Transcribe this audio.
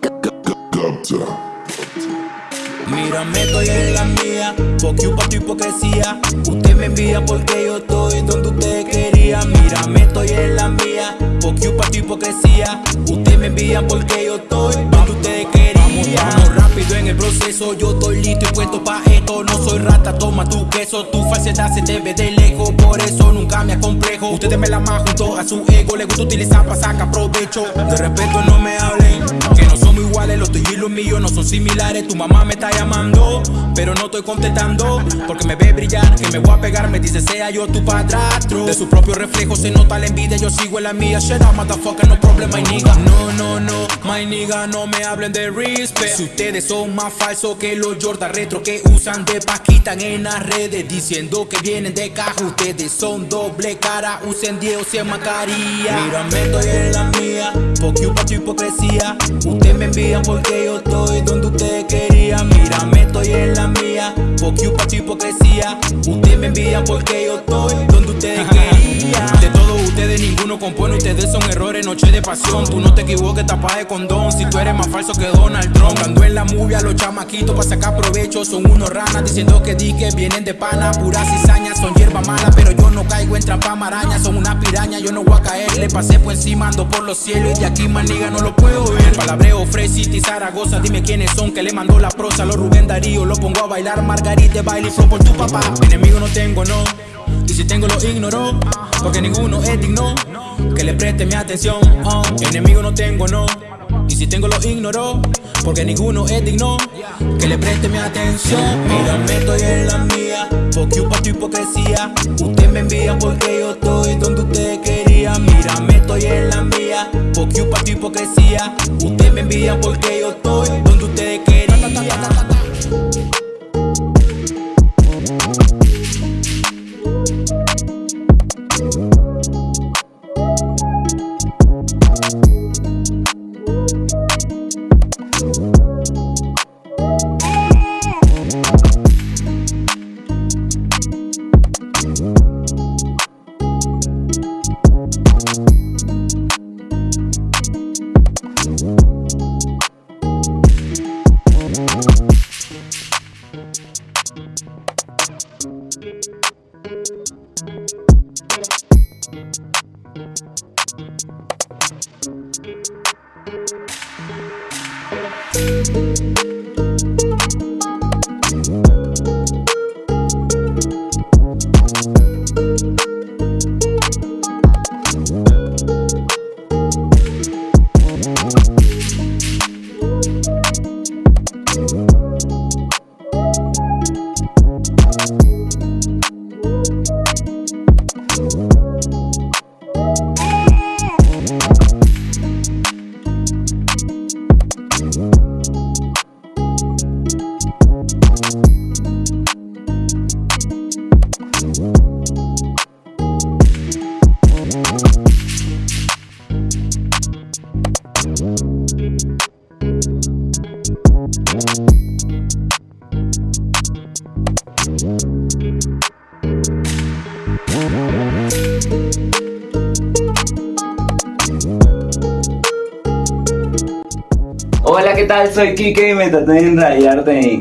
Capta. Mírame, estoy en la mía, porque pa' tu hipocresía. Usted me envía porque yo estoy donde usted quería. Mírame, estoy en la mía, porque pa' tu hipocresía. Usted me envía porque yo estoy donde usted quería. El proceso, yo estoy listo y puesto pa' esto. No soy rata, toma tu queso, tu falsedad se te ve de lejos. Por eso nunca me acomplejo. Ustedes me la más junto a su ego, le gusta utilizar para sacar provecho. De respeto no me hablen, que no somos iguales, los tuyos y los míos no son similares. Tu mamá me está llamando, pero no estoy contestando. Porque me ve brillar, que me voy a pegar, me dice sea yo tu padrastro. De su propio reflejo se nota la envidia, yo sigo en la mía. Shut up, motherfucker, no problema, my nigga. No, no, no, no me hablen de respect. Si ustedes son más falsos que los Jordan retro que usan de paquitan en las redes, diciendo que vienen de caja. Ustedes son doble cara, usen 10 o 100 mascarillas. Mírame, estoy en la mía, porque pa' tu hipocresía. Ustedes me envían porque yo estoy donde ustedes querían. Mírame, estoy en la mía, porque pa' tu hipocresía. Ustedes me envían porque yo estoy noche de pasión. Tú no te equivoques, tapa de condón. Si tú eres más falso que Donald Trump. Cuando en la movie los chamaquitos para sacar provecho, son unos ranas diciendo que di que vienen de pana. Puras cizañas, son hierba mala, pero yo no caigo en trampa maraña. Son una piraña, yo no voy a caer. Le pasé por encima, ando por los cielos y de aquí maniga no lo puedo ver. Palabreo, City, Zaragoza, dime quiénes son que le mandó la prosa. Los Rubén Darío, lo pongo a bailar, Margarita, baile y flow por tu papá. Enemigo no tengo, no. Y si tengo lo ignoro, porque ninguno es digno que le preste mi atención. oh. Enemigo no tengo, no. Y si tengo lo ignoro, porque ninguno es digno que le preste mi atención. Mírame, estoy en la mía, porque pa' tu hipocresía. Usted me envía porque yo estoy donde usted quería. Mírame, estoy en la mía, porque pa' tu hipocresía. Usted me envía porque yo estoy Thank Hola, ¿qué tal? Soy Kike y me traté de enrayarte